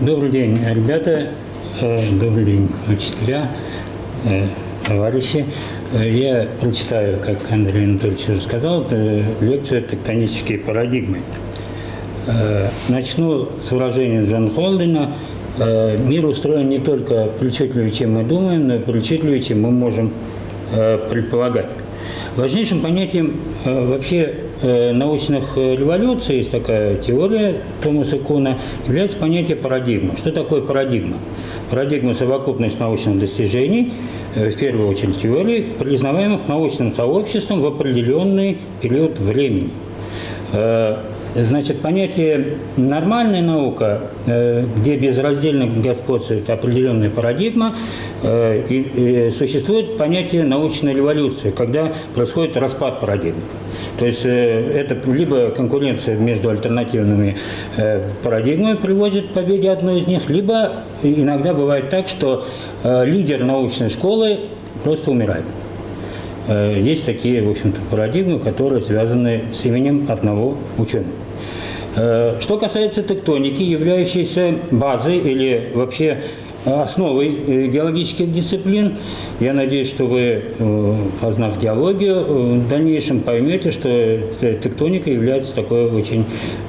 Добрый день, ребята. Э, добрый день, учителя, э, товарищи. Э, я прочитаю, как Андрей Анатольевич уже сказал, лекцию «Тектонические парадигмы». Начну с выражения Джона Холдена. Мир устроен не только причудливее, чем мы думаем, но и причудливее, чем мы можем предполагать. Важнейшим понятием вообще научных революций, есть такая теория Томаса Куна, является понятие парадигма. Что такое парадигма? Парадигма – совокупность научных достижений, в первую очередь теорий, признаваемых научным сообществом в определенный период времени. Значит, понятие «нормальная наука», где безраздельно господствует определенная парадигма, и существует понятие «научная революция», когда происходит распад парадигмы. То есть э, это либо конкуренция между альтернативными э, парадигмами приводит к победе одной из них, либо иногда бывает так, что э, лидер научной школы просто умирает. Есть такие, в общем-то, парадигмы, которые связаны с именем одного ученого. Что касается тектоники, являющейся базой или вообще основой геологических дисциплин. Я надеюсь, что вы, э, познав геологию, э, в дальнейшем поймете, что тектоника является такой очень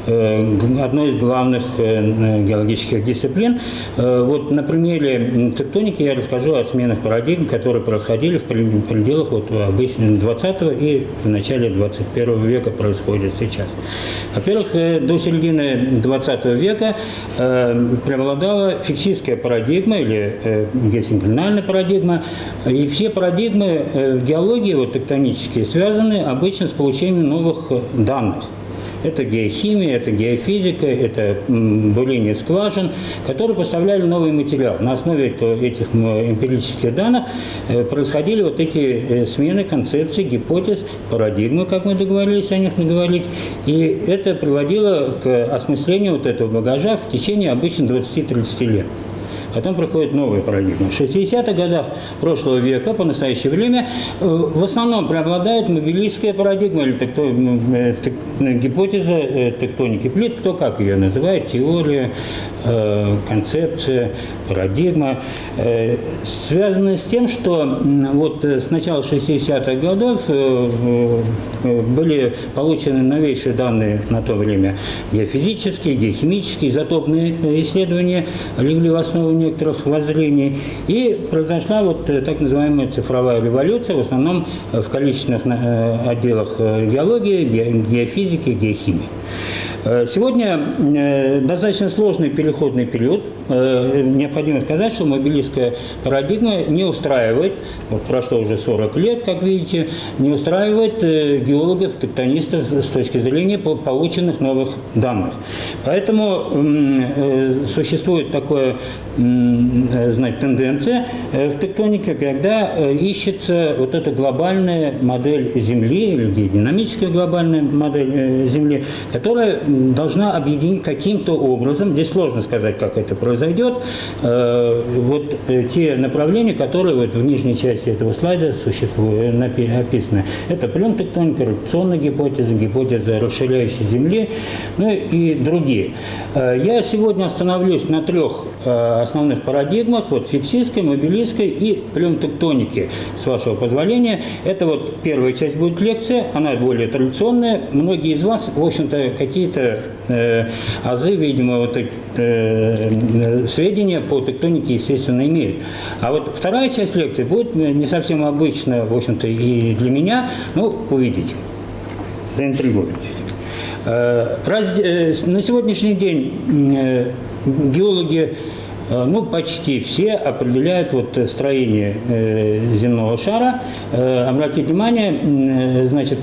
одной из главных геологических дисциплин. Вот на примере тектоники я расскажу о сменах парадигм, которые происходили в пределах вот обычно 20 и в начале 21 века происходят сейчас. Во-первых, до середины 20 века преобладала фиксистская парадигма, или э, геосинклинальная парадигма. И все парадигмы э, в геологии вот, тектонические связаны обычно с получением новых данных. Это геохимия, это геофизика, это бурение скважин, которые поставляли новый материал. На основе этих эмпирических данных э, происходили вот эти э, смены концепций, гипотез, парадигмы, как мы договорились о них наговорить. И это приводило к осмыслению вот этого багажа в течение обычно 20-30 лет. Потом приходит новая парадигма. В 60-х годах прошлого века, по настоящее время, э, в основном преобладает мобилистская парадигма или текто, э, тек, гипотеза э, тектоники плит, кто как ее называет, теория, концепция, парадигма, связанная с тем, что вот с начала 60-х годов были получены новейшие данные на то время геофизические, геохимические, изотопные исследования легли в основу некоторых воззрений. И произошла вот э, так называемая цифровая революция, в основном э, в количественных э, отделах геологии, геофизики, геохимии. Сегодня достаточно сложный переходный период. Необходимо сказать, что мобилистская парадигма не устраивает, вот прошло уже 40 лет, как видите, не устраивает геологов, тектонистов с точки зрения полученных новых данных. Поэтому существует такое Э, знать, тенденция э, в тектонике, когда э, ищется вот эта глобальная модель Земли или геодинамическая глобальная модель Земли, которая должна объединить каким-то образом, здесь сложно сказать, как это произойдет, вот те направления, которые вот в нижней части этого слайда существуют, описаны. Это плентектоника, ротационная гипотеза, гипотеза расширяющей Земли, ну и другие. Я сегодня остановлюсь на трех основных парадигмах, вот фиксистской, мобилистской и плюмтектоники, с вашего позволения. Это вот первая часть будет лекция, она более традиционная. Многие из вас, в общем-то, какие-то э, азы, видимо, вот, э, сведения по тектонике, естественно, имеют. А вот вторая часть лекции будет не совсем обычная, в общем-то, и для меня, но увидите, заинтригуете. Э, раз, э, на сегодняшний день э, геологи Э, ну, почти все определяют вот э, строение э, земного шара. Обратите внимание, значит,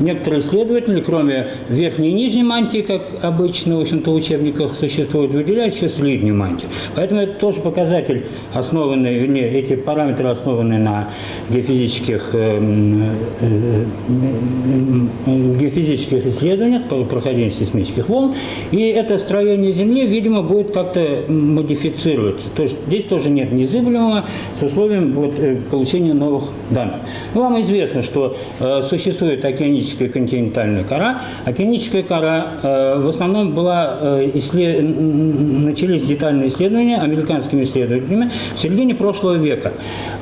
некоторые исследователи, кроме верхней и нижней мантии, как обычно, в общем-то, в учебниках существует, выделяют еще среднюю мантию. Поэтому это тоже показатель, основанный, вернее, эти параметры основаны на геофизических, геофизических исследованиях по прохождению сейсмических волн. И это строение Земли, видимо, будет как-то модифицировано модифицируется. То есть здесь тоже нет незыблемого с условием вот, э, получения новых данных. Ну, вам известно, что э, существует океаническая континентальная кора. Океаническая кора э, в основном была э, исслед... начались детальные исследования американскими исследователями в середине прошлого века.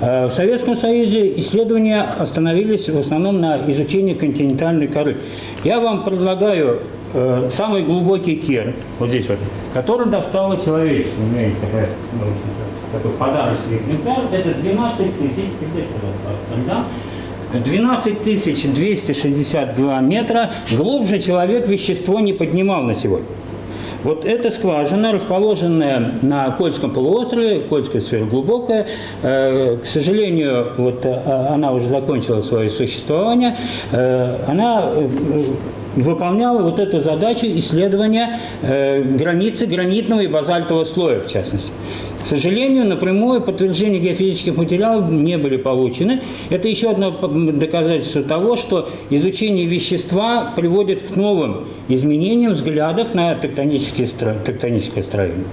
Э, в Советском Союзе исследования остановились в основном на изучении континентальной коры. Я вам предлагаю э, самый глубокий кер, вот здесь вот, который достало человечество. У меня есть такая, ну, такой подарочный экземпляр, это 12 тысяч, да? 12 262 метра глубже человек вещество не поднимал на сегодня. Вот эта скважина, расположенная на Кольском полуострове, Кольская сфера глубокая, э, к сожалению, вот э, она уже закончила свое существование, она выполняла вот эту задачу исследования э, границы гранитного и базальтового слоя, в частности. К сожалению, напрямую подтверждения геофизических материалов не были получены. Это еще одно доказательство того, что изучение вещества приводит к новым изменениям взглядов на тектонические, тектоническое строение.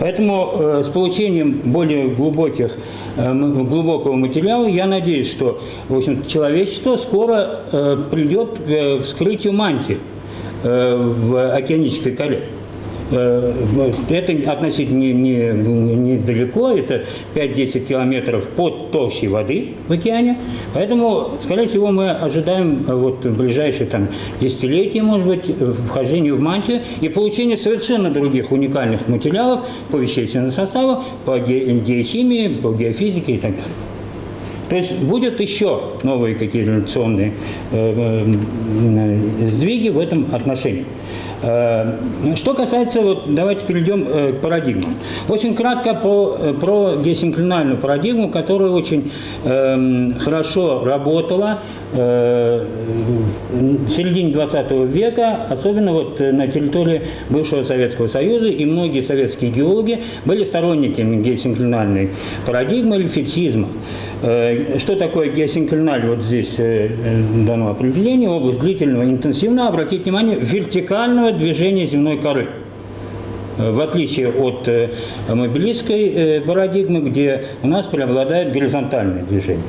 Поэтому э, с получением более глубоких, э, глубокого материала я надеюсь, что в общем, человечество скоро э, придет к э, вскрытию мантии э, в океанической коре. Э, это относительно недалеко, не, не это 5-10 километров под толщей воды в океане. Поэтому, скорее всего, мы ожидаем э, вот, в ближайшие там, десятилетия, может быть, вхождение в мантию и получение совершенно других уникальных материалов по вещественному составу, по геохимии, по геофизике и так далее. То есть будет еще новые какие-то революционные э, э, сдвиги в этом отношении. Э, что касается, вот, давайте перейдем э, к парадигмам. Очень кратко по, э, про геосинклинальную парадигму, которая очень э, хорошо работала в середине 20 века, особенно вот на территории бывшего Советского Союза, и многие советские геологи были сторонниками геосинклинальной парадигмы или фиксизма. Э, что такое геосинклиналь? Вот здесь э, дано определение. Область длительного, интенсивного, обратите внимание, вертикального движения земной коры в отличие от э, мобилистской э, парадигмы, где у нас преобладает горизонтальное движение.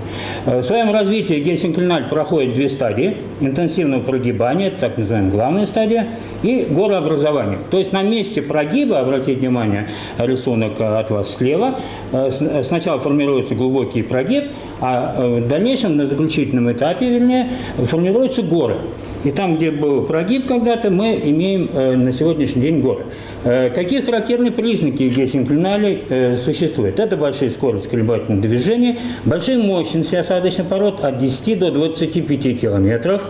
Э, в своем развитии геосинклиналь проходит две стадии. Интенсивного прогибания, так называемая главная стадия, и горообразования. То есть на месте прогиба, обратите внимание, рисунок от вас слева, сначала формируется глубокий прогиб, а в дальнейшем, на заключительном этапе, вернее, формируются горы. И там, где был прогиб когда-то, мы имеем э, на сегодняшний день горы. Э, какие характерные признаки геосинклиналей э, существуют? Это большая скорость колебательного движения, большие мощности осадочных пород от 10 до 25 километров.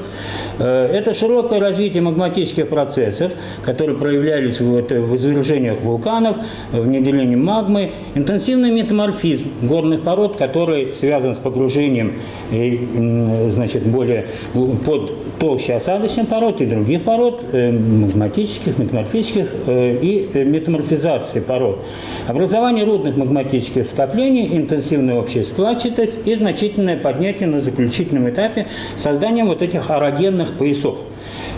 Э, это широкое развитие магматических процессов, которые проявлялись в, извержениях вулканов, в неделении магмы, интенсивный метаморфизм горных пород, который связан с погружением значит, более под толще осадочных пород и других пород, магматических, метаморфических и метаморфизации пород. Образование рудных магматических скоплений, интенсивная общая складчатость и значительное поднятие на заключительном этапе созданием вот этих орогенных поясов.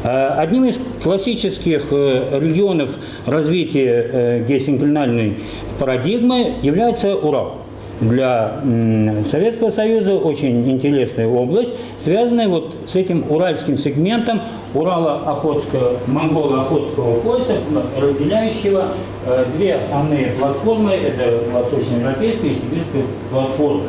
Э, одним из классических регионов развития геосинклинальной парадигмы является Урал для Советского Союза очень интересная область, связанная вот с этим уральским сегментом Урала-Охотского, Монголо-Охотского пояса, разделяющего э, две основные платформы, это восточноевропейская и сибирская платформа.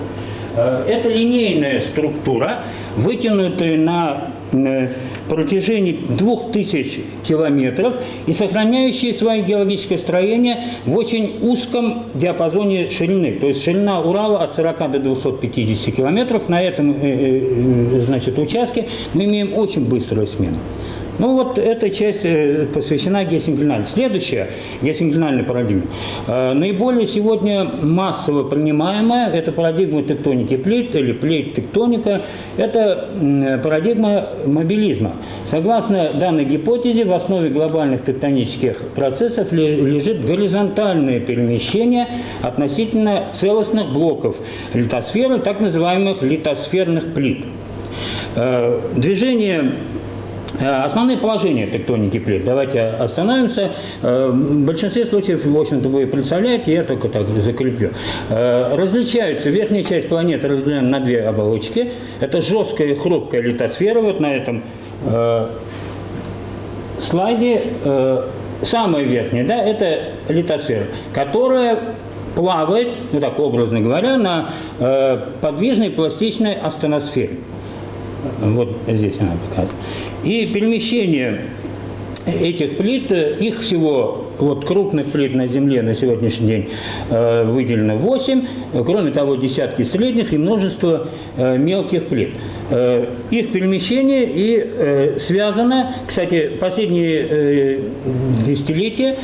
Э, это линейная структура, вытянутая на э, протяжении 2000 километров и сохраняющие свое геологическое строение в очень узком диапазоне ширины. То есть ширина Урала от 40 до 250 километров. На этом э, значит, участке мы имеем очень быструю смену. Ну вот эта часть э, посвящена геосинклинальной. Следующая геосинклинальная парадигма. Э, наиболее сегодня массово принимаемая – это парадигма тектоники плит или плейт-тектоника. Это парадигма мобилизма. Согласно данной гипотезе, в основе глобальных тектонических процессов лежит горизонтальное перемещение относительно целостных блоков литосферы, так называемых литосферных плит. Э, движение основные положения тектоники плит. Давайте остановимся. Э, в большинстве случаев, в общем-то, вы представляете, я только так закреплю. Э, различаются, верхняя часть планеты разделена на две оболочки. Это жесткая и хрупкая литосфера. Вот на этом слайде самая верхняя, да, это литосфера, которая плавает, ну так образно говоря, на подвижной пластичной астеносфере. Вот здесь она показана. И перемещение этих плит, их всего, вот крупных плит на Земле на сегодняшний день э, выделено 8, кроме того, десятки средних и множество э, мелких плит. Э, их перемещение и связано, кстати, последние десятилетия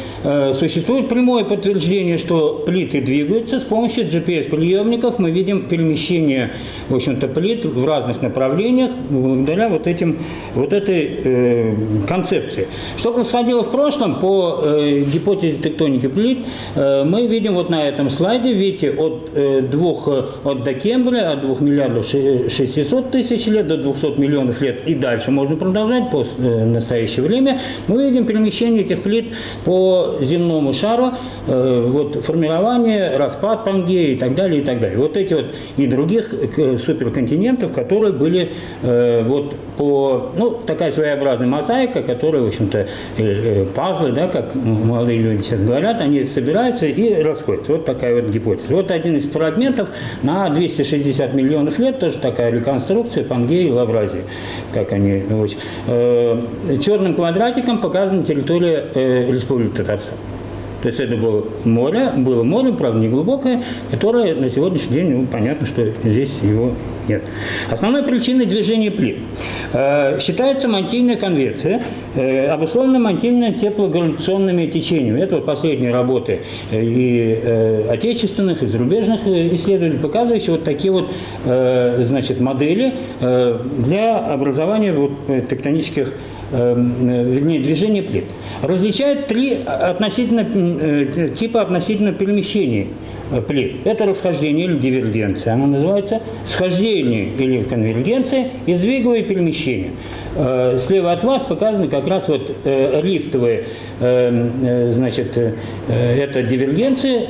существует прямое подтверждение, что плиты двигаются с помощью GPS-приемников. Мы видим перемещение, в общем-то, плит в разных направлениях благодаря вот, этим, вот этой концепции. Что происходило в прошлом по гипотезе тектоники плит, мы видим вот на этом слайде, видите, от двух, от Докембрия, от 2 миллиардов 600 тысяч лет до 200 200 миллионов лет и дальше можно продолжать по э, настоящее время, мы видим перемещение этих плит по земному шару, э, вот формирование, распад Пангеи и так далее, и так далее. Вот эти вот и других э, суперконтинентов, которые были вот по, ну, такая своеобразная мозаика, которая, в общем-то, пазлы, да, как молодые люди сейчас говорят, они собираются и расходятся. Вот такая вот гипотеза. Вот один из фрагментов на 260 миллионов лет, тоже такая реконструкция Пангеи и Лавра Евразии, как они очень. Э, черным квадратиком показана территория э, Республики Татарстан. То есть это было море, было море, правда, не глубокое, которое на сегодняшний день, ну, понятно, что здесь его нет. Основной причиной движения плит э, считается мантийная конвекция, э, обусловлена мантийно-теплогравитационными течениями. Это вот последние работы э, и э, отечественных, и зарубежных э, исследователей, показывающие вот такие вот э, значит, модели э, для образования вот, тектонических э, вернее, движение плит, различает три относительно, э, типа относительно перемещений. э, плит. Это расхождение или дивергенция, она называется схождение или конвергенция и сдвиговое перемещение. Слева от вас показаны как раз вот лифтовые, значит, это дивергенция,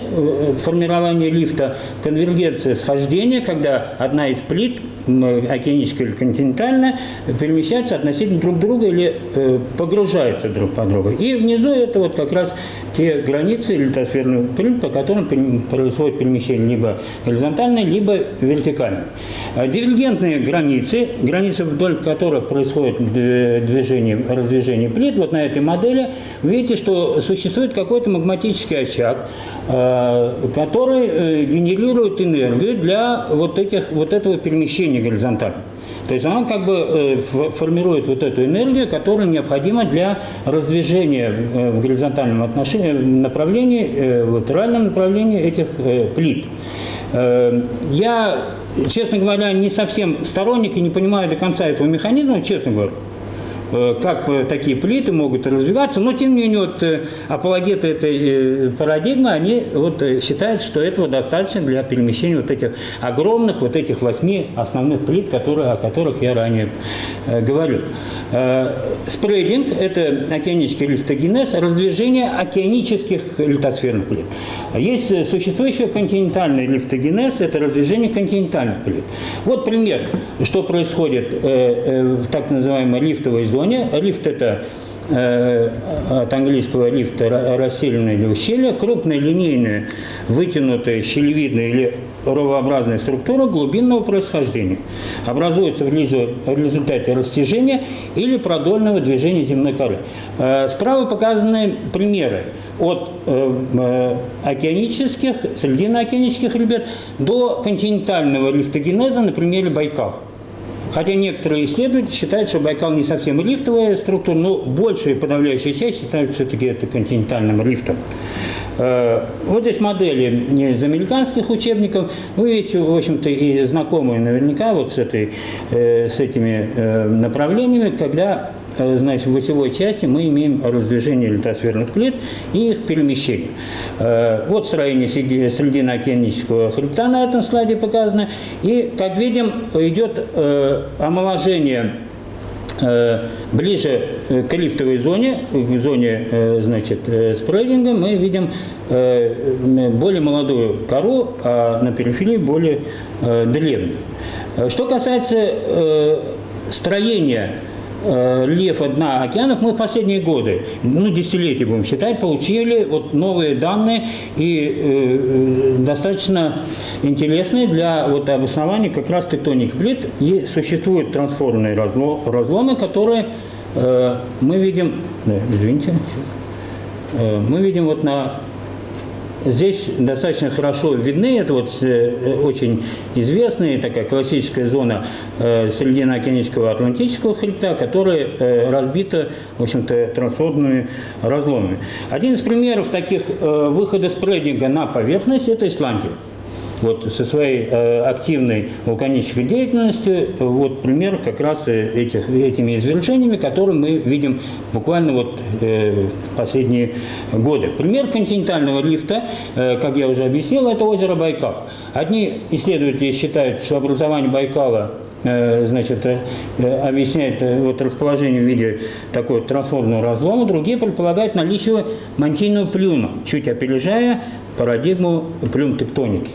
формирование лифта, конвергенция схождения, когда одна из плит океаническая или континентальная, перемещаются относительно друг друга или э, погружаются друг по другу. И внизу это вот как раз те границы литосферных плит, по которым происходит перемещение либо горизонтальное, либо вертикальное. А дивергентные границы, границы вдоль которых происходит движение, раздвижение плит, вот на этой модели, видите, что существует какой-то магматический очаг, э, который э, генерирует энергию для вот, этих, вот этого перемещения горизонтально. То есть она как бы э, формирует вот эту энергию, которая необходима для раздвижения э, в горизонтальном отношении, направлении, э, в латеральном направлении этих плит. Я, честно говоря, не совсем сторонник и не понимаю до конца этого механизма, честно говоря. Э, как такие плиты могут развиваться, но тем не менее вот э, апологеты этой э, парадигмы, они вот считают, что этого достаточно для перемещения вот этих огромных, вот этих восьми основных плит, которые, о которых я ранее говорил. Спрейдинг – это океанический лифтогенез, раздвижение океанических литосферных плит. Есть существующий континентальный лифтогенез – это раздвижение континентальных плит. Вот пример, что происходит в так называемой лифтовой зоне зоне. Лифт – это э, от английского лифта расселенное или ущелье, крупная линейная, вытянутая, щелевидная или ровообразная структура глубинного происхождения. Образуется в результате растяжения или продольного движения земной коры. Э, справа показаны примеры от э, океанических, срединно-океанических ребят до континентального лифтогенеза на примере Байкала. Хотя некоторые исследователи считают, что Байкал не совсем лифтовая структура, но большая подавляющая часть считают все-таки это континентальным лифтом. Э, вот здесь модели из американских учебников. Вы видите, в общем-то, и знакомые наверняка вот с, этой, э, с этими э, направлениями, когда значит, в осевой части мы имеем раздвижение литосферных плит и их перемещение. Э, вот строение срединно-океанического хребта на этом слайде показано. И, как видим, идет э, омоложение ближе к лифтовой зоне, к зоне значит, спрейдинга, мы видим более молодую кору, а на периферии более древнюю. Что касается строения рельефа дна океанов мы в последние годы, ну, десятилетия будем считать, получили вот новые данные и э, достаточно интересные для вот обоснования как раз тектоник плит. И существуют трансформные разломы, которые э, мы видим, извините, э, мы видим вот на Здесь достаточно хорошо видны, это вот э, очень известная такая классическая зона э, Средиземно-океанического Атлантического хребта, которая э, разбита, в общем-то, трансформными разломами. Один из примеров таких выхода спрединга на поверхность – это Исландия вот со своей э, активной вулканической деятельностью, вот пример как раз этих, этими извержениями, которые мы видим буквально вот э, последние годы. Пример континентального лифта, э, как я уже объяснил, это озеро Байкал. Одни исследователи считают, что образование Байкала э, значит, э, объясняет э, вот расположение в виде такой трансформного разлома, другие предполагают наличие мантийного плюма, чуть опережая парадигму плюм тектоники.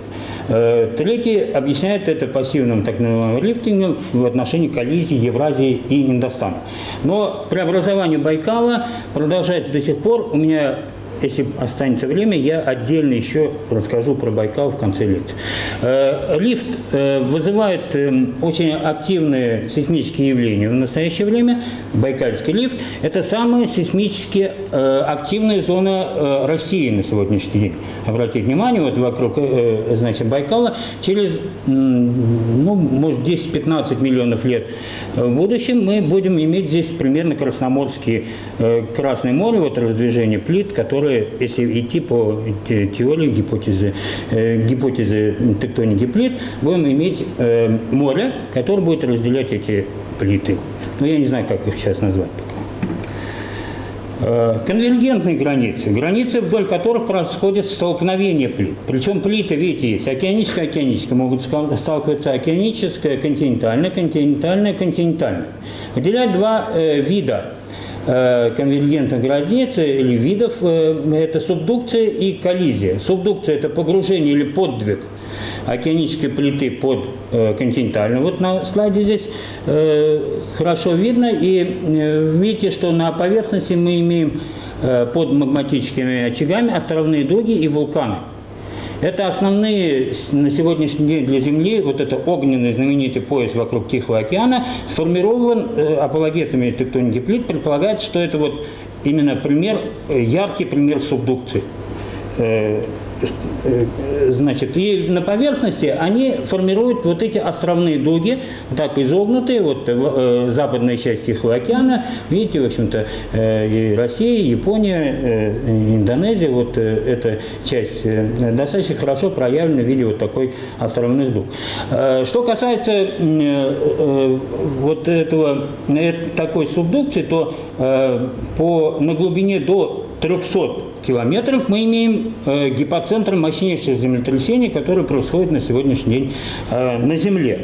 Э, третий объясняет это пассивным так называемым лифтингом в отношении коллизии Евразии и Индостана. Но преобразование Байкала продолжается до сих пор. У меня если останется время, я отдельно еще расскажу про Байкал в конце лекции. Э, лифт э, вызывает эм, очень активные сейсмические явления. В настоящее время Байкальский лифт – это самая сейсмически э, активная зона России на сегодняшний день. Обратите внимание, вот вокруг значит, Байкала через, ну, может, 10-15 миллионов лет в будущем мы будем иметь здесь примерно Красноморские, Красное море, вот раздвижение плит, которые которые, если идти по теории гипотезы, гипотезы тектоники плит, будем иметь море, которое будет разделять эти плиты. Но я не знаю, как их сейчас назвать пока. Конвергентные границы, границы, вдоль которых происходит столкновение плит. Причем плиты, видите, есть океаническая, океаническая, могут сталкиваться океаническая, континентальная, континентальная, континентальная. Выделяют два э, вида конвергентных границ или видов э, – это субдукция и коллизия. Субдукция – это погружение или подвиг океанической плиты под э, континентальную. Вот на слайде здесь хорошо видно. И видите, что на поверхности мы имеем под магматическими очагами островные дуги и вулканы. Это основные на сегодняшний день для Земли, вот это огненный знаменитый пояс вокруг Тихого океана, сформирован э, апологетами тектоники плит, предполагается, что это вот именно пример, э, яркий пример субдукции. Э, Э, значит, и на поверхности они формируют вот эти островные дуги, так изогнутые, вот в э, западной части Тихого океана, видите, в общем-то, э, и Россия, и Япония, Индонезия, вот эта часть достаточно хорошо проявлена в виде вот такой островных дуг. Что касается вот этого, такой субдукции, то по, на глубине до 300 километров мы имеем э, гипоцентр мощнейших землетрясений, которые происходят на сегодняшний день э, на Земле.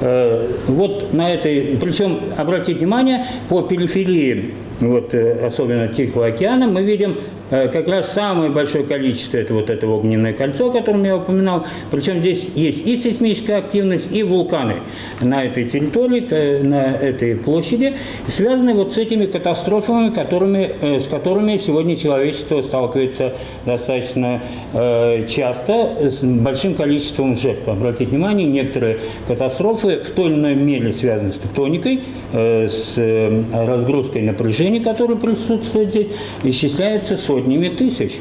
Э, вот на этой, причем, обратите внимание, по периферии вот, э, особенно Тихого океана, мы видим как раз самое большое количество, это вот это огненное кольцо, о котором я упоминал. Причем здесь есть и сейсмическая активность, и вулканы на этой территории, на этой площади, связанные вот с этими катастрофами, которыми, э, с которыми сегодня человечество сталкивается достаточно часто, с большим количеством жертв. Обратите внимание, некоторые катастрофы в той или иной мере связаны с тектоникой, с разгрузкой напряжения, которое присутствует здесь, исчисляется сотнями тысяч.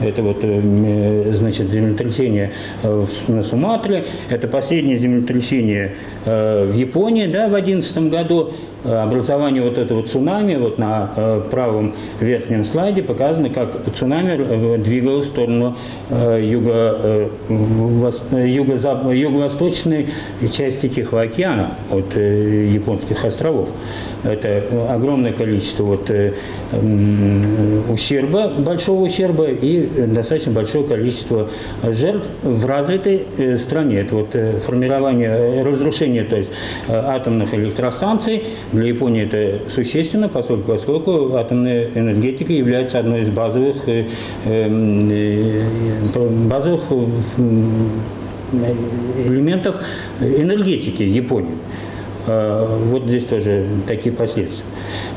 Это вот, э, значит, землетрясение э, на Суматре, это последнее землетрясение э, в Японии, да, в 2011 году. Образование вот этого цунами, вот на правом верхнем слайде показано, как цунами двигалось в сторону юго, юго, юго-восточной части Тихого океана от японских островов. Это огромное количество вот, ущерба, большого ущерба и достаточно большое количество жертв в развитой стране. Это вот формирование, разрушение то есть, атомных электростанций. Для Японии это существенно, поскольку, атомная энергетика является одной из базовых, базовых элементов энергетики Японии. Вот здесь тоже такие последствия.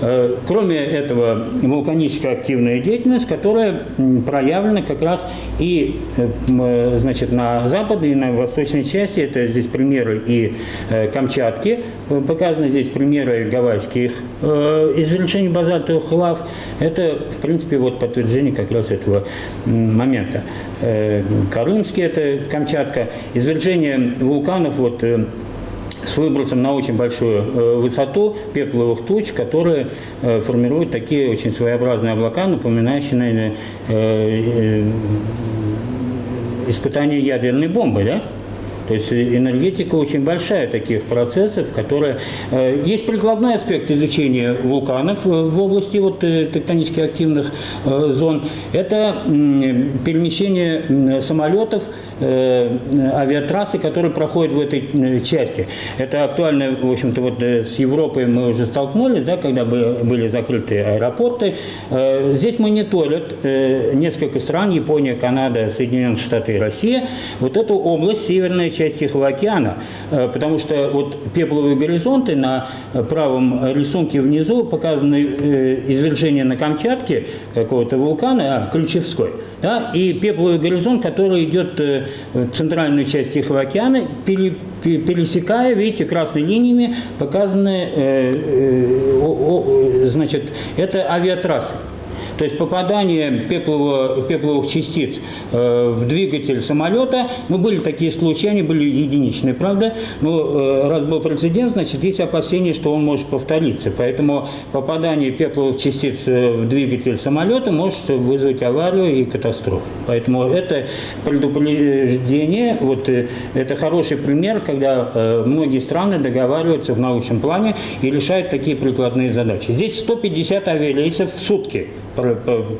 Э, кроме этого, вулканическая активная деятельность, которая проявлена как раз и э, значит, на западной и на восточной части. Это здесь примеры и э, Камчатки, показаны здесь примеры гавайских извлечений базальтовых лав. Это, в принципе, вот подтверждение как раз этого момента. Карымский – это Камчатка. Извержение вулканов вот, с выбросом на очень большую э, высоту пепловых туч, которые э, формируют такие очень своеобразные облака, напоминающие, наверное, э, испытание ядерной бомбы, да? То есть энергетика очень большая таких процессов, которые... Есть прикладной аспект изучения вулканов в области вот, тектонически активных зон. Это перемещение самолетов Э, авиатрассы, которые проходят в этой э, части. Это актуально, в общем-то, вот э, с Европой мы уже столкнулись, да, когда были закрыты аэропорты. Здесь мониторят несколько стран, Япония, Канада, Соединенные Штаты и Россия, вот эту область, северная часть Тихого океана. Потому что вот пепловые горизонты на правом рисунке внизу показаны извержение на Камчатке какого-то вулкана, а, Ключевской, да, и пепловый горизонт, который идет центральную часть Тихого океана, пересекая, видите, красными линиями показаны, э, э, значит, это авиатрассы. То есть попадание пеплово, пепловых частиц э, в двигатель самолета, ну, были такие случаи, они были единичные, правда, но э, раз был прецедент, значит, есть опасения, что он может повториться. Поэтому попадание пепловых частиц э, в двигатель самолета может вызвать аварию и катастрофу. Поэтому это предупреждение, вот это хороший пример, когда многие страны договариваются в научном плане и решают такие прикладные задачи. Здесь 150 авиарейсов в сутки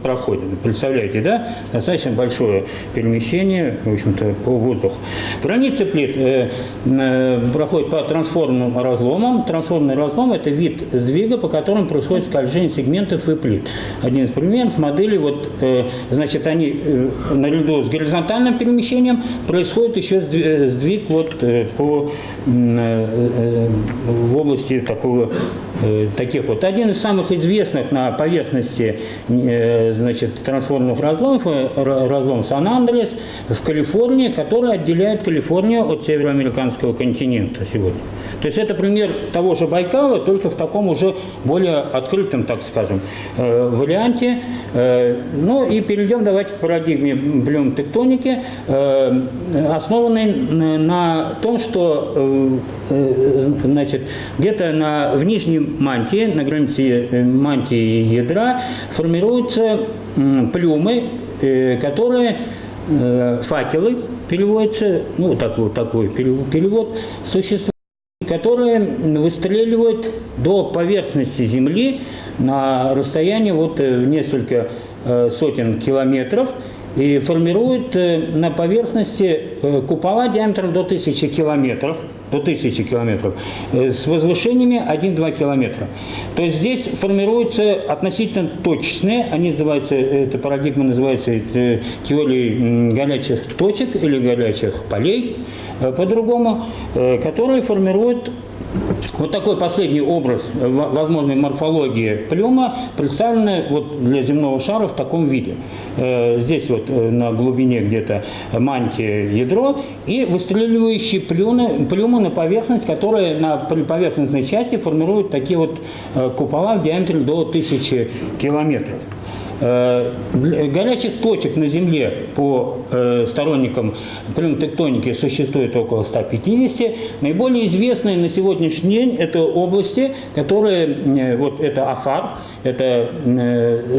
проходит. Представляете, да? Достаточно большое перемещение, в общем-то, по воздуху. Граница плит э, э, проходит по трансформным разломам. Трансформный разлом – это вид сдвига, по которому происходит скольжение сегментов и плит. Один из примеров модели, вот, э, значит, они э, наряду с горизонтальным перемещением происходит еще сдвиг вот, э, по, э, э, в области такого Э, таких вот. Один из самых известных на поверхности э, значит, трансформных разломов, э, разлом Сан-Андрес в Калифорнии, который отделяет Калифорнию от североамериканского континента сегодня. То есть это пример того же Байкала, только в таком уже более открытом, так скажем, варианте. Ну и перейдем давайте к парадигме блюм-тектоники, основанной на том, что значит, где-то на, в нижнем мантии, на границе э, мантии и ядра формируются плюмы, э, которые э, факелы переводятся, ну такой, такой перевод существует, которые выстреливают до поверхности Земли на расстоянии вот несколько сотен километров и формируют на поверхности купола диаметром до 1000 километров – до 1000 километров, э, с возвышениями 1-2 километра. То есть здесь формируются относительно точечные, они называются, эта парадигма называется э, теорией горячих точек или горячих полей, э, по-другому, которые формируют вот такой последний образ возможной морфологии плюма представлен вот для земного шара в таком виде. Э, здесь вот э, на глубине где-то мантия ядро и выстреливающие плюны, плюмы на поверхность, которые на поверхностной части формируют такие вот э, купола в диаметре до 1000 километров. Э, горячих точек на Земле по э, сторонникам плюмтектоники существует около 150. Наиболее известные на сегодняшний день это области, которые, э, вот это Афар, это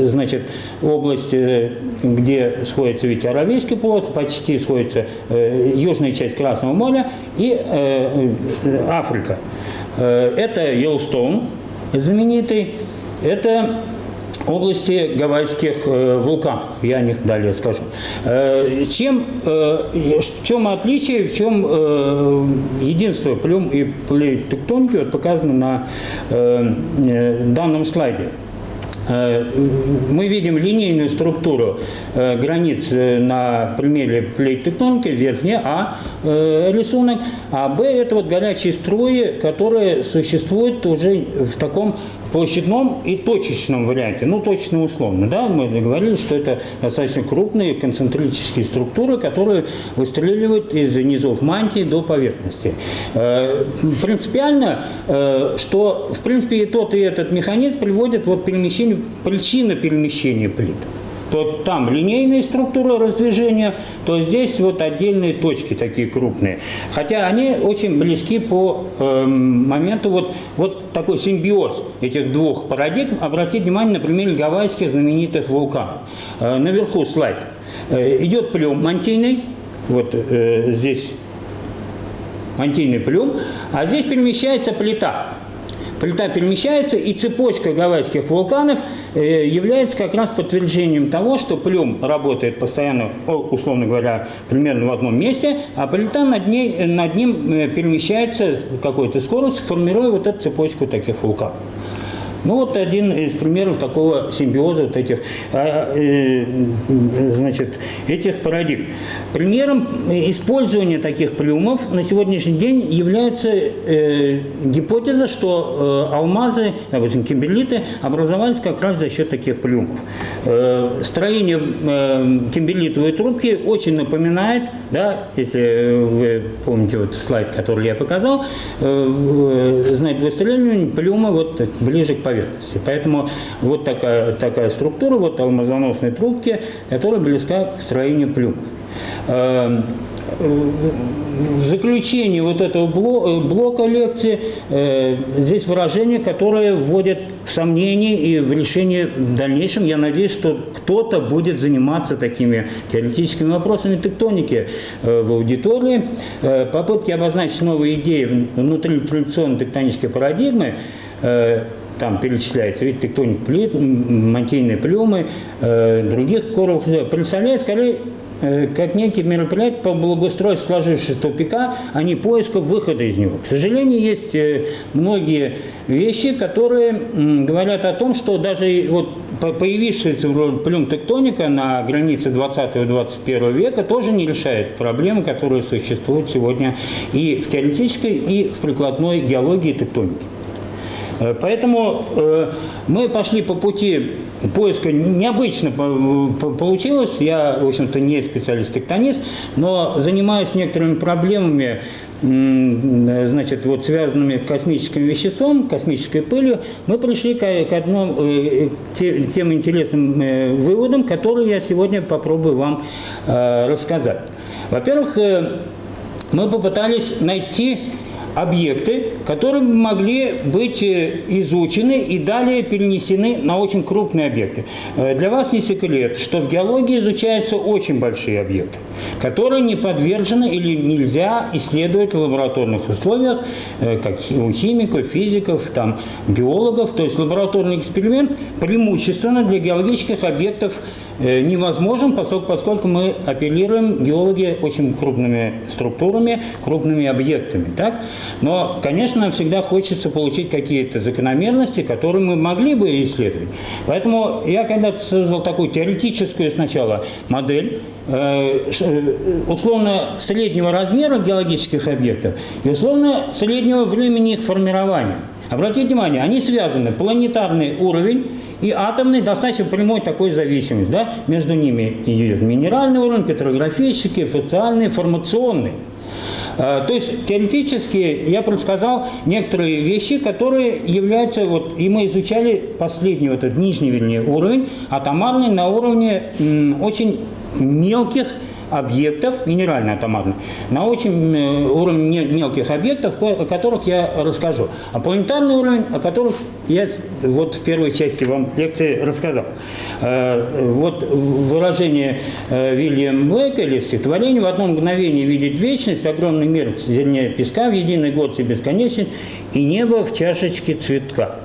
значит область, где сходится ведь Аравийский полуостров, почти сходится южная часть Красного моря и Африка. Это Йеллстоун знаменитый, это области гавайских э, вулканов. Я о них далее скажу. Э, чем, э, в чем отличие, в чем единство плюм и плит тектоники вот показано на данном слайде. Мы видим линейную структуру границ на примере плейт тектоники, верхняя А рисунок, а Б это вот горячие струи, которые существуют уже в таком площадном и точечном варианте, ну точно условно, да, мы говорили, что это достаточно крупные концентрические структуры, которые выстреливают из низов мантии до поверхности. Э, принципиально, э, что в принципе и тот, и этот механизм приводит вот перемещению, причина перемещения плит то там линейные структуры раздвижения, то здесь вот отдельные точки такие крупные. Хотя они очень близки по э, моменту, вот, вот такой симбиоз этих двух парадигм. Обратите внимание на примере гавайских знаменитых вулканов. Э, наверху слайд. Э, идет плюм мантийный, вот э, здесь мантийный плюм, а здесь перемещается плита. Плита перемещается, и цепочка гавайских вулканов э, является как раз подтверждением того, что плюм работает постоянно, условно говоря, примерно в одном месте, а плита над, ней, над ним э, перемещается какой-то скоростью, формируя вот эту цепочку таких вулканов. Ну вот один из примеров такого симбиоза вот этих, а, э, значит, этих парадигм. Примером использования таких плюмов на сегодняшний день является э, гипотеза, что э, алмазы, допустим, кимберлиты образовались как раз за счет таких. Э, строение кимберлитовой трубки очень напоминает, да, если вы помните вот слайд, который я показал, э, э, знает выстреливание плюма вот ближе к поверхности поверхности. Поэтому вот такая, такая структура, вот алмазоносной трубки, которая близка к строению плюмов. Эм, в заключении вот этого блока лекции э, здесь выражение, которое вводит в сомнение и в решение в дальнейшем. Я надеюсь, что кто-то будет заниматься такими теоретическими вопросами тектоники э, в аудитории. Э, попытки обозначить новые идеи внутри традиционной тектонической парадигмы там перечисляется, ведь тектоник плит, мантийные плюмы, э, других коровых, представляет скорее э, как некий мероприятие по благоустройству сложившегося тупика, а не поиска выхода из него. К сожалению, есть э, многие вещи, которые говорят о том, что даже вот появившаяся плюм тектоника на границе 20-21 века тоже не решает проблемы, которые существуют сегодня и в теоретической, и в прикладной геологии тектоники. Э, поэтому э, мы пошли по пути поиска. Необычно получилось. Я, в общем-то, не специалист-тектонист, но занимаюсь некоторыми проблемами, значит, вот связанными с космическим веществом, космической пылью. Мы пришли к, к одному, э, тем интересным выводам, которые я сегодня попробую вам рассказать. Во-первых, мы попытались найти объекты, которые могли быть э, изучены и далее перенесены на очень крупные объекты. Э, для вас не секрет, что в геологии изучаются очень большие объекты, которые не подвержены или нельзя исследовать в лабораторных условиях, э, как у химиков, физиков, там, биологов. То есть лабораторный эксперимент преимущественно для геологических объектов невозможен, поскольку, мы апеллируем, геологи, очень крупными структурами, крупными объектами. Так? Но, конечно, всегда хочется получить какие-то закономерности, которые мы могли бы исследовать. Поэтому я когда-то создал такую теоретическую сначала модель, э, э, условно среднего размера геологических объектов и условно среднего времени их формирования. Обратите внимание, они связаны. Планетарный уровень и атомный достаточно прямой такой зависимость. Да? Между ними идет минеральный уровень, петрографический, социальный, формационный. А, то есть теоретически я предсказал некоторые вещи, которые являются, вот, и мы изучали последний вот этот нижний, вернее, уровень, атомарный на уровне очень мелких объектов, минерально-атомарных, на очень э, уровне мелких объектов, о которых я расскажу. А планетарный уровень, о которых я вот в первой части вам лекции рассказал. Э, вот выражение э, Вильям Блэка или стихотворение «В одно мгновение видеть вечность, огромный мир зернее песка, в единый год и бесконечность, и небо в чашечке цветка».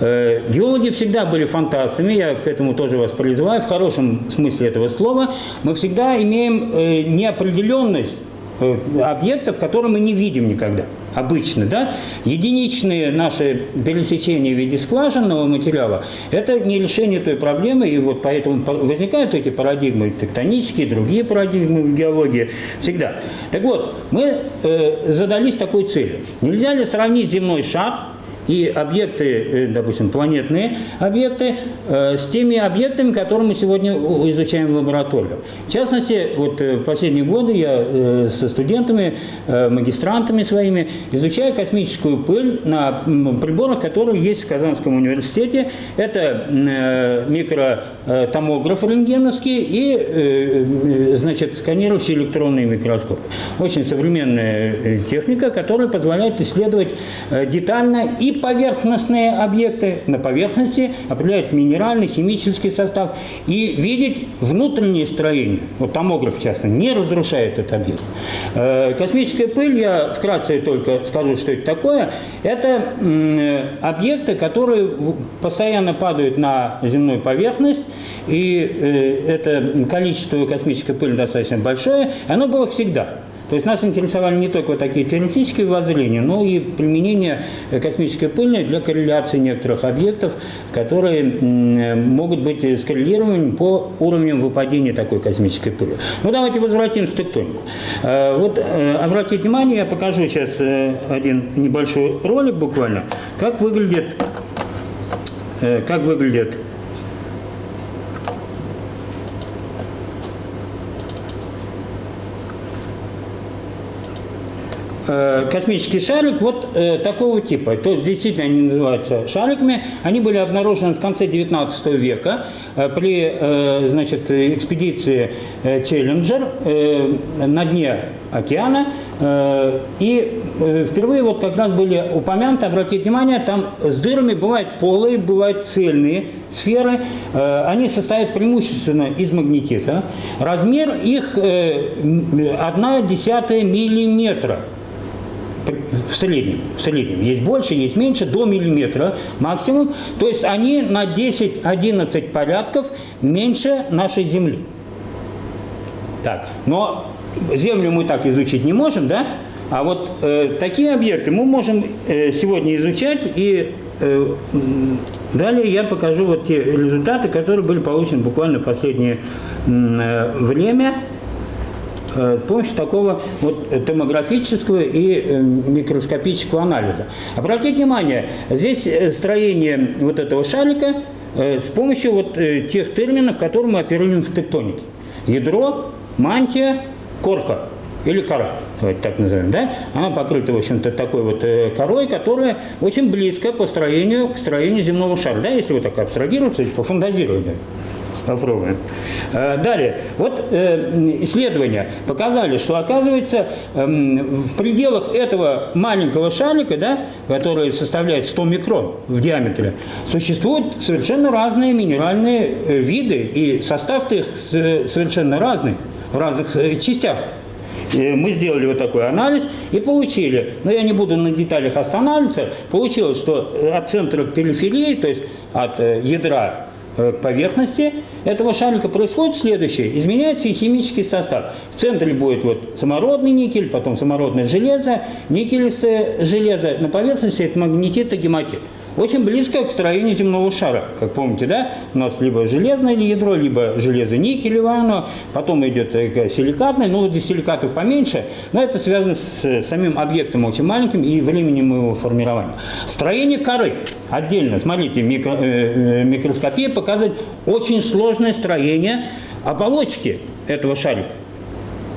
Э, геологи всегда были фантастами, я к этому тоже вас призываю, в хорошем смысле этого слова. Мы всегда имеем э, неопределенность э, объектов, которые мы не видим никогда обычно, да, единичные наши пересечения в виде скважинного материала – это не решение той проблемы, и вот поэтому возникают эти парадигмы тектонические, другие парадигмы в геологии всегда. Так вот, мы э, задались такой целью. Нельзя ли сравнить земной шар и объекты, э, допустим, планетные объекты, э, с теми объектами, которые мы сегодня изучаем в лаборатории. В частности, вот э, в последние годы я со студентами, магистрантами своими изучаю космическую пыль на приборах, которые есть в Казанском университете. Это микротомограф рентгеновский и, значит, сканирующий электронный микроскоп. Очень современная техника, которая позволяет исследовать детально и поверхностные объекты на поверхности, определяют минеральный, химический состав и видеть внутреннее строение. Вот томограф, в частности, не разрушает этот объект. Э, космическая пыль, я вкратце только скажу, что это такое. Это объекты, которые постоянно падают на земную поверхность, и э, это количество космической пыли достаточно большое, оно было всегда. То есть нас интересовали не только вот такие теоретические воззрения, но и применение космической пыли для корреляции некоторых объектов, которые могут быть скоррелированы по уровням выпадения такой космической пыли. Ну давайте возвратимся к тектонику. Э, вот э, обратите внимание, я покажу сейчас э, один небольшой ролик буквально, как выглядит, как выглядит космический шарик вот э, такого типа. То есть действительно они называются шариками. Они были обнаружены в конце 19 века э, при значит, экспедиции Челленджер на дне океана. И впервые вот как раз были упомянуты, обратите внимание, там с дырами бывают полые, бывают цельные сферы. Они состоят преимущественно из магнетита. Размер их 1 десятая миллиметра в среднем, в среднем. Есть больше, есть меньше, до миллиметра максимум. То есть они на 10-11 порядков меньше нашей Земли. Так, но Землю мы так изучить не можем, да? А вот э, такие объекты мы можем э, сегодня изучать, и э, далее я покажу вот те результаты, которые были получены буквально в последнее э, время. Э, с помощью такого вот томографического и э, микроскопического анализа. Обратите внимание, здесь э, строение вот этого шарика с помощью вот тех терминов, которые мы оперируем в тектонике. Ядро, мантия, корка или кора, давайте так назовем, да? Она покрыта, в общем-то, такой вот корой, которая очень близко по строению к строению земного шара, да, если вот так абстрагироваться, пофантазировать, да. Попробуем. Э, далее. Вот э, исследования показали, что оказывается эм, в пределах этого маленького шарика, да, который составляет 100 микрон в диаметре, существуют совершенно разные минеральные э, виды, и состав их совершенно разный в разных частях. Мы сделали вот такой анализ и получили, но я не буду на деталях останавливаться, получилось, что от центра к периферии, то есть от ядра Э, поверхности этого шарика происходит следующее. Изменяется и химический состав. В центре будет вот самородный никель, потом самородное железо, никелистое железо. На поверхности это магнетит и гематит очень близко к строению земного шара. Как помните, да, у нас либо железное ядро, либо железо-никелевое оно, потом идет э, силикатное, ну, здесь силикатов поменьше, но это связано с самим объектом очень маленьким и временем его формирования. Строение коры отдельно, смотрите, микро, э, э микроскопия показывает очень сложное строение оболочки этого шарика.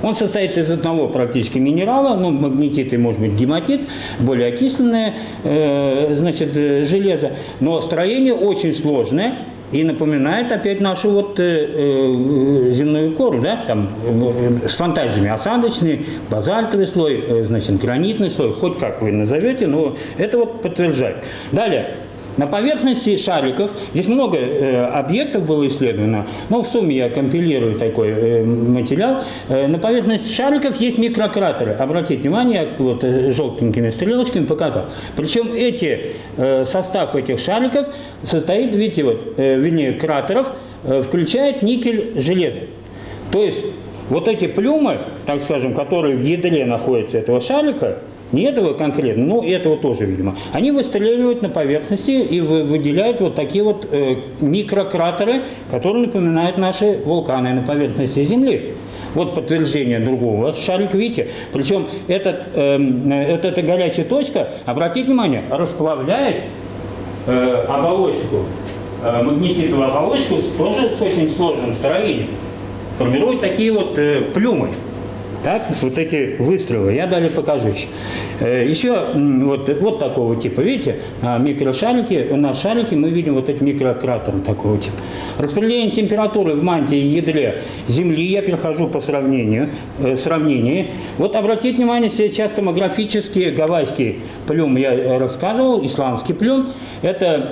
Он состоит из одного практически минерала, ну, магнетит и, может быть, гематит, более окисленное, э, значит, э, железо. Но строение очень сложное, и напоминает опять нашу вот э, э, земную кору, да, там э, с фантазиями осадочный, базальтовый слой, э, значит, гранитный слой, хоть как вы назовете, но это вот подтверждает. Далее, На поверхности шариков, здесь много э, объектов было исследовано, но в сумме я компилирую такой э, материал. Э, на поверхности шариков есть микрократеры. Обратите внимание, я вот э, желтенькими стрелочками показал. Причем эти, э, состав этих шариков состоит, видите, вот, э, вернее, кратеров, э, включает никель, железо. То есть вот эти плюмы, так скажем, которые в ядре находятся этого шарика, не этого конкретно, но этого тоже, видимо. Они выстреливают на поверхности и выделяют вот такие вот э, микрократеры, которые напоминают наши вулканы на поверхности Земли. Вот подтверждение другого шарика, видите? Причем этот, э, вот эта горячая точка, обратите внимание, расплавляет э, оболочку, э, магнетитовую оболочку тоже с очень сложным строением. Формирует такие вот э, плюмы. Так, вот эти выстрелы, я далее покажу еще. Э, еще вот, вот такого типа, видите, а, микрошарики, на шарике мы видим вот эти микрократеры такого типа. Распределение температуры в мантии и ядре Земли, я перехожу по сравнению, э, сравнению. Вот обратите внимание, сейчас томографические гавайские плюм я рассказывал, исландский плюм. Это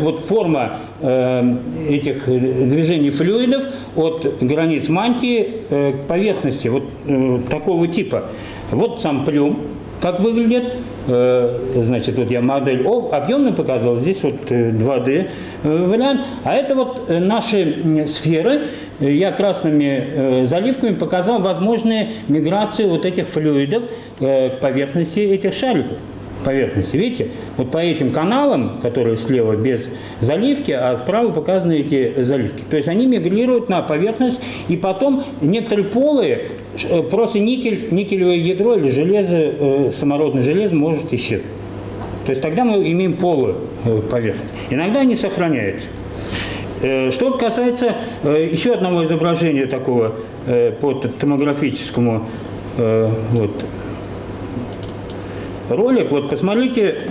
вот форма этих движений флюидов от границ мантии к поверхности. Вот Э, такого типа. Вот сам плюм, как выглядит. Э, значит, вот я модель объемно показывал, здесь вот 2D э, вариант. А это вот наши сферы. Я красными заливками показал возможные миграции вот этих флюидов к поверхности этих шариков поверхности. Видите? Вот по этим каналам, которые слева без заливки, а справа показаны эти заливки. То есть они мигрируют на поверхность, и потом некоторые полые, э, просто никель, никелевое ядро или железо, э, самородное железо может исчезнуть. То есть тогда мы имеем полую э, поверхность. Иногда они сохраняются. Что касается еще одного изображения такого по томографическому вот, ролик, вот посмотрите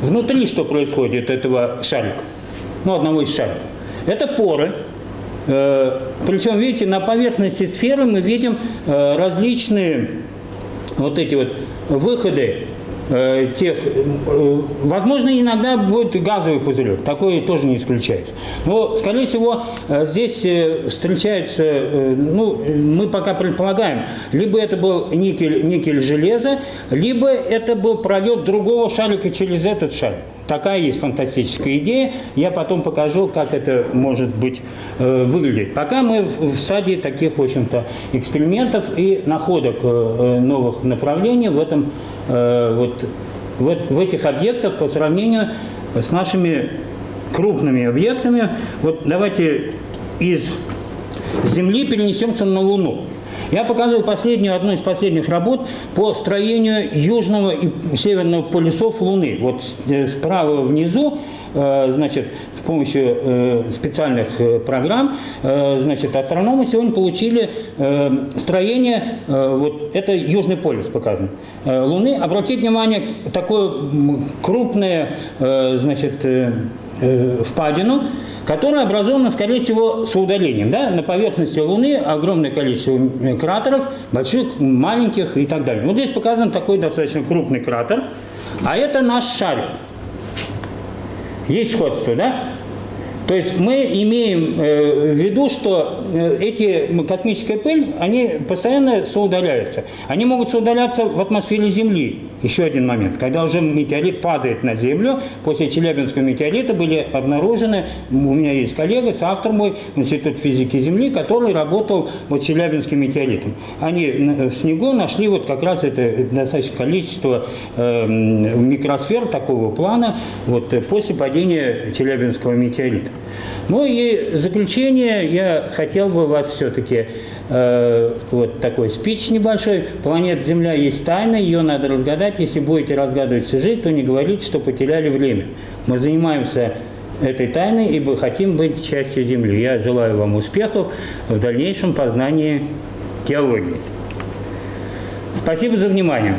внутри, что происходит этого шарика, ну, одного из шариков. Это поры, э, причем, видите, на поверхности сферы мы видим э, различные вот эти вот выходы тех, э, возможно, иногда будет газовый пузырек, такое тоже не исключается. Но, скорее всего, э, здесь встречается, ну, мы пока предполагаем, либо это был никель, никель железа, либо это был пролет другого шарика через этот шарик. Такая есть фантастическая идея. Я потом покажу, как это может быть э, выглядеть. Пока мы в, в стадии таких, в общем-то, экспериментов и находок э, новых направлений в этом э, вот в, в этих объектах по сравнению с нашими крупными объектами. Вот давайте из Земли перенесемся на Луну. Я показываю последнюю, одну из последних работ по строению южного и северного полюсов Луны. Вот э, справа внизу, э, значит, с помощью э, специальных программ, значит, астрономы сегодня получили строение, вот это Южный полюс показан, Луны. Обратите внимание, такое крупное, значит, впадину, которая образована, скорее всего, с удалением. Да? На поверхности Луны огромное количество кратеров, больших, маленьких и так далее. Вот здесь показан такой достаточно крупный кратер, а это наш шарик. Есть сходство, да? То есть мы имеем э, в виду, что э, эти космическая пыль, они постоянно соудаляются. Они могут соудаляться в атмосфере Земли. Еще один момент. Когда уже метеорит падает на Землю, после Челябинского метеорита были обнаружены, у меня есть коллега, соавтор мой, Институт физики Земли, который работал вот Челябинским метеоритом. Они в снегу нашли вот как раз это достаточное количество э, микросфер такого плана вот, после падения Челябинского метеорита. Ну и заключение я хотел бы вас все-таки э, вот такой спич небольшой. Планета Земля есть тайна, ее надо разгадать. Если будете разгадывать всю жизнь, то не говорите, что потеряли время. Мы занимаемся этой тайной, ибо хотим быть частью Земли. Я желаю вам успехов в дальнейшем познании геологии. Спасибо за внимание.